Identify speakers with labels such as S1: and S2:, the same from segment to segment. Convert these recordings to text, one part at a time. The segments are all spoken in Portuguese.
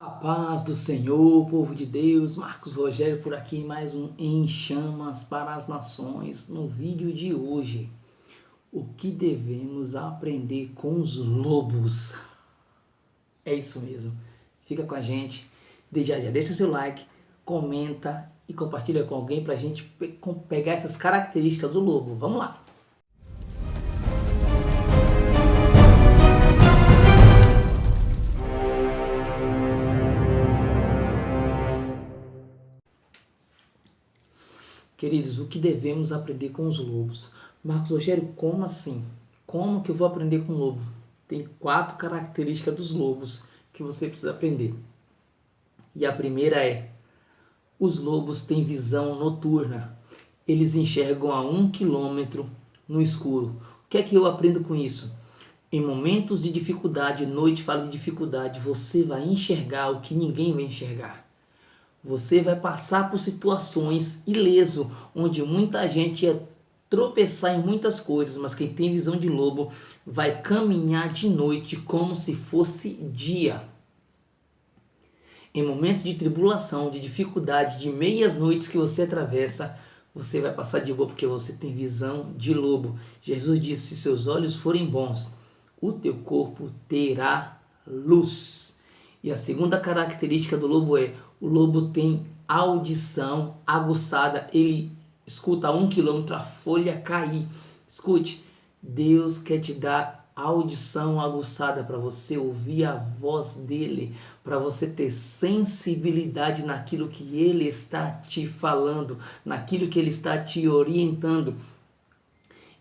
S1: A paz do Senhor, povo de Deus, Marcos Rogério por aqui, mais um Em Chamas para as Nações. No vídeo de hoje, o que devemos aprender com os lobos? É isso mesmo, fica com a gente, já já deixa seu like, comenta e compartilha com alguém para a gente pegar essas características do lobo. Vamos lá! Queridos, o que devemos aprender com os lobos? Marcos Rogério, como assim? Como que eu vou aprender com o lobo? Tem quatro características dos lobos que você precisa aprender. E a primeira é, os lobos têm visão noturna. Eles enxergam a um quilômetro no escuro. O que é que eu aprendo com isso? Em momentos de dificuldade, noite fala de dificuldade, você vai enxergar o que ninguém vai enxergar. Você vai passar por situações ileso, onde muita gente ia tropeçar em muitas coisas, mas quem tem visão de lobo vai caminhar de noite como se fosse dia. Em momentos de tribulação, de dificuldade, de meias noites que você atravessa, você vai passar de boa porque você tem visão de lobo. Jesus disse: se seus olhos forem bons, o teu corpo terá luz. E a segunda característica do lobo é o lobo tem audição aguçada, ele escuta a um quilômetro a folha cair. Escute, Deus quer te dar audição aguçada para você ouvir a voz dele, para você ter sensibilidade naquilo que ele está te falando, naquilo que ele está te orientando.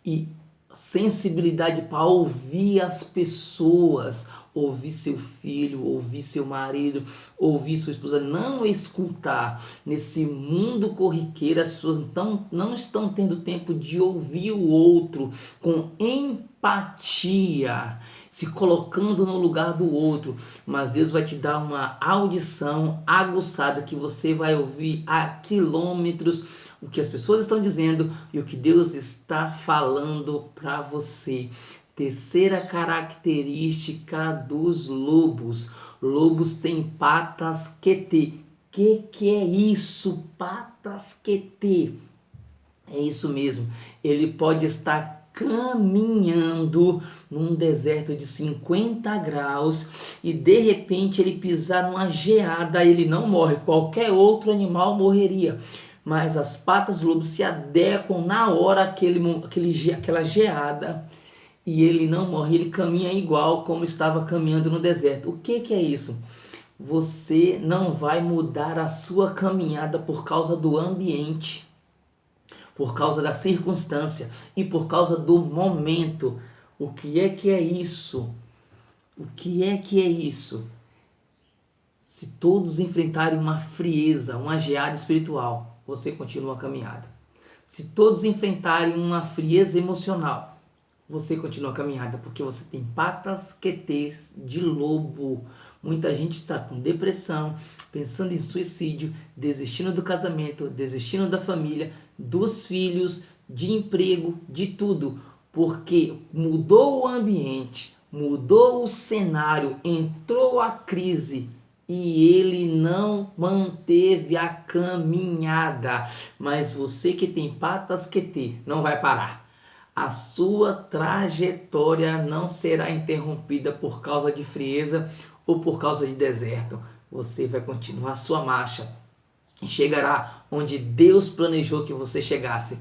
S1: E sensibilidade para ouvir as pessoas, ouvir seu filho, ouvir seu marido, ouvir sua esposa, não escutar. Nesse mundo corriqueiro, as pessoas então, não estão tendo tempo de ouvir o outro com empatia, se colocando no lugar do outro, mas Deus vai te dar uma audição aguçada que você vai ouvir a quilômetros o que as pessoas estão dizendo e o que Deus está falando para você. Terceira característica dos lobos. Lobos têm patas QT. Que que é isso? Patas QT. É isso mesmo. Ele pode estar caminhando num deserto de 50 graus e de repente ele pisar numa geada, ele não morre. Qualquer outro animal morreria mas as patas do lobo se adequam na hora aquele, aquele, aquela geada e ele não morre, ele caminha igual como estava caminhando no deserto. O que, que é isso? Você não vai mudar a sua caminhada por causa do ambiente, por causa da circunstância e por causa do momento. O que é que é isso? O que é que é isso? Se todos enfrentarem uma frieza, uma geada espiritual, você continua a caminhada. Se todos enfrentarem uma frieza emocional, você continua a caminhada, porque você tem patas QTs de lobo. Muita gente está com depressão, pensando em suicídio, desistindo do casamento, desistindo da família, dos filhos, de emprego, de tudo, porque mudou o ambiente, mudou o cenário, entrou a crise e ele não manteve a caminhada. Mas você que tem patas ter, não vai parar. A sua trajetória não será interrompida por causa de frieza ou por causa de deserto. Você vai continuar sua marcha e chegará onde Deus planejou que você chegasse.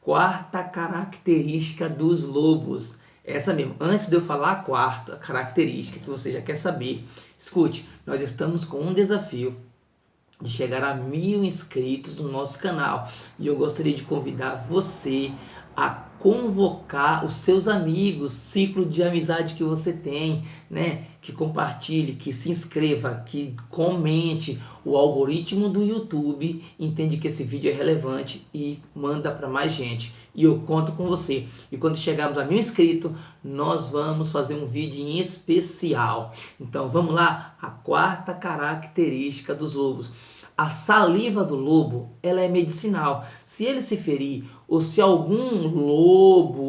S1: Quarta característica dos lobos essa mesmo. Antes de eu falar a quarta característica que você já quer saber, escute, nós estamos com um desafio de chegar a mil inscritos no nosso canal. E eu gostaria de convidar você a convocar os seus amigos, ciclo de amizade que você tem, né? Que compartilhe, que se inscreva, que comente. O algoritmo do YouTube entende que esse vídeo é relevante e manda para mais gente. E eu conto com você. E quando chegarmos a mil inscritos, nós vamos fazer um vídeo em especial. Então vamos lá, a quarta característica dos lobos. A saliva do lobo, ela é medicinal. Se ele se ferir ou se algum lobo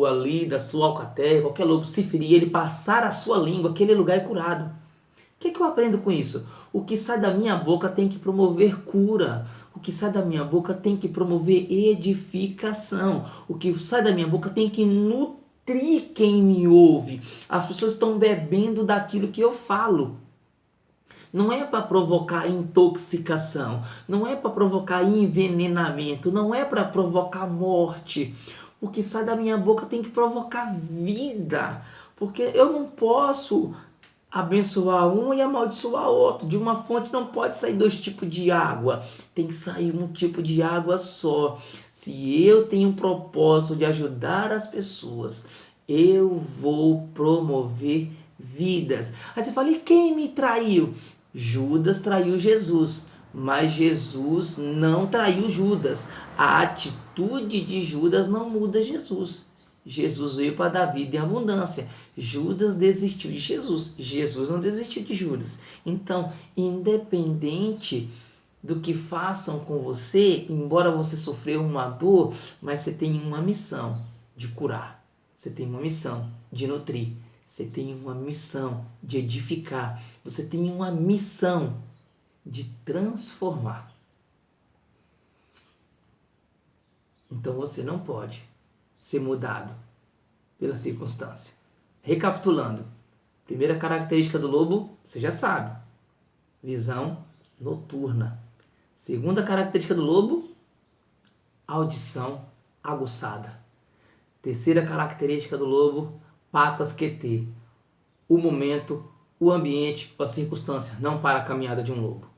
S1: ali da sua alcateia, qualquer lobo se ferir, ele passar a sua língua, aquele lugar é curado. O que, que eu aprendo com isso? O que sai da minha boca tem que promover cura. O que sai da minha boca tem que promover edificação. O que sai da minha boca tem que nutrir quem me ouve. As pessoas estão bebendo daquilo que eu falo. Não é para provocar intoxicação, não é para provocar envenenamento, não é para provocar morte. O que sai da minha boca tem que provocar vida, porque eu não posso abençoar um e amaldiçoar outro. De uma fonte não pode sair dois tipos de água, tem que sair um tipo de água só. Se eu tenho um propósito de ajudar as pessoas, eu vou promover vidas. Aí você fala, e quem me traiu? Judas traiu Jesus, mas Jesus não traiu Judas. A atitude de Judas não muda Jesus. Jesus veio para dar vida em abundância. Judas desistiu de Jesus. Jesus não desistiu de Judas. Então, independente do que façam com você, embora você sofreu uma dor, mas você tem uma missão de curar. Você tem uma missão de nutrir. Você tem uma missão de edificar. Você tem uma missão de transformar. Então você não pode ser mudado pela circunstância. Recapitulando, primeira característica do lobo, você já sabe, visão noturna. Segunda característica do lobo, audição aguçada. Terceira característica do lobo, patas QT. O momento, o ambiente, a circunstância, não para a caminhada de um lobo.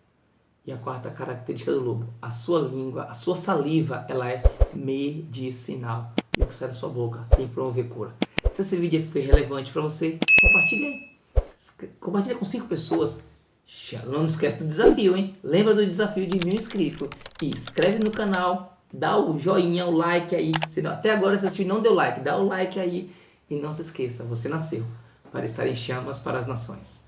S1: E a quarta característica do lobo, a sua língua, a sua saliva, ela é medicinal. E o que sai da sua boca tem que promover cura. Se esse vídeo foi relevante para você, compartilhe aí. Compartilhe com cinco pessoas. Não esquece do desafio, hein? Lembra do desafio de mil inscritos. E inscreve no canal, dá o joinha, o like aí. Se até agora você assistiu não deu like, dá o like aí e não se esqueça, você nasceu para estar em chamas para as nações.